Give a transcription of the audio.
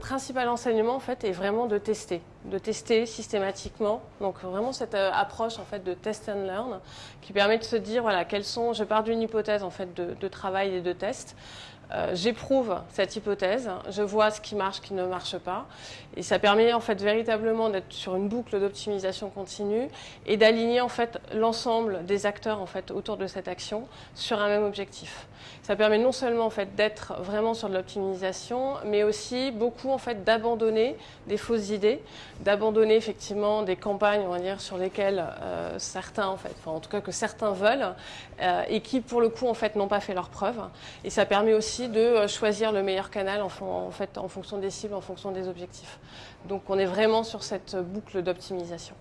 principal enseignement en fait est vraiment de tester, de tester systématiquement. Donc vraiment cette euh, approche en fait de test and learn qui permet de se dire voilà quels sont. Je pars d'une hypothèse en fait de travail et de test. Euh, j'éprouve cette hypothèse, je vois ce qui marche, ce qui ne marche pas, et ça permet en fait véritablement d'être sur une boucle d'optimisation continue et d'aligner en fait l'ensemble des acteurs en fait autour de cette action sur un même objectif. Ça permet non seulement en fait d'être vraiment sur de l'optimisation, mais aussi beaucoup en fait d'abandonner des fausses idées, d'abandonner effectivement des campagnes, on va dire, sur lesquelles euh, certains en fait, enfin en tout cas que certains veulent, euh, et qui pour le coup en fait n'ont pas fait leurs preuves. Et ça permet aussi de euh, choisir le meilleur canal en, fait, en fonction des cibles, en fonction des objectifs. Donc on est vraiment sur cette boucle d'optimisation.